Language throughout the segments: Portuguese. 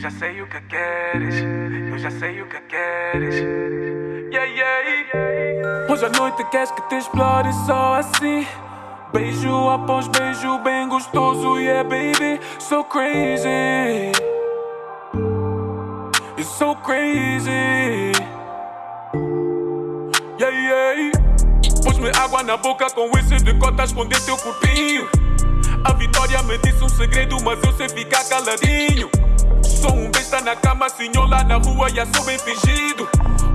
já sei o que queres, eu já sei o que queres. Yeah, yeah. Hoje à noite queres que te explore só assim. Beijo após beijo, bem gostoso, yeah, baby, so crazy. You're so crazy. Yeah, yeah. Pus-me água na boca com esse de cota, esconder teu corpinho. A Vitória me disse um segredo, mas eu sei ficar caladinho. Sou um besta na cama, senhor lá na rua, já sou bem fingido.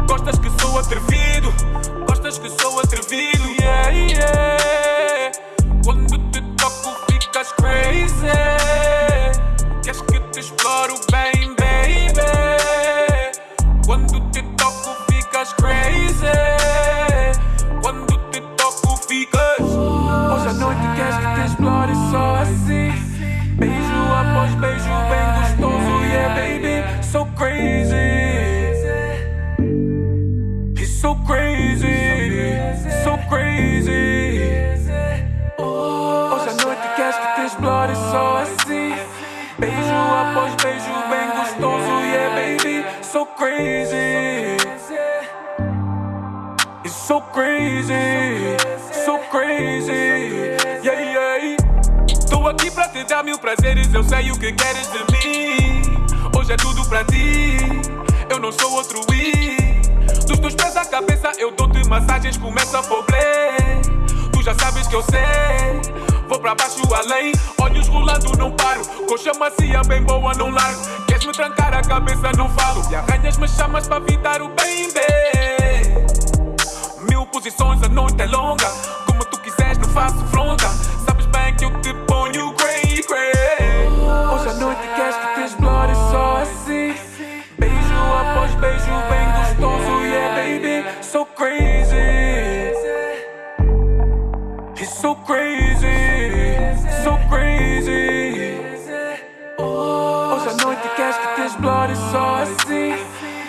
Gostas que sou atrevido, gostas que sou atrevido, yeah, yeah. Quando te toco, ficas crazy. Queres que te exploro bem, baby? Quando te toco, ficas crazy. Quando te toco, ficas. Hoje à noite queres que te explore só assim. Beijo após beijo, bem so crazy, so crazy. Hoje à noite queres que te explore só assim. Beijo após beijo, bem gostoso, yeah, baby, so crazy. It's so crazy, so crazy. Yeah, yeah. Tô aqui pra te dar mil prazeres, eu sei o que queres de mim. Hoje é tudo pra ti, eu não sou outro I. cabeça, eu dou-te massagens, começa a foblé. Tu já sabes que eu sei, vou pra baixo além. Olhos rolando, não paro. Coxa macia, bem boa, não largo. Queres me trancar a cabeça, não falo. E arranhas me chamas pra evitar o bem, bem. Mil posições, a noite é longa.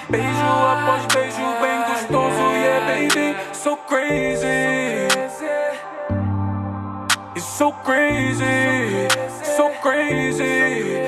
Beijo após beijo, bem gostoso, yeah, baby, so crazy. It's so crazy, so crazy.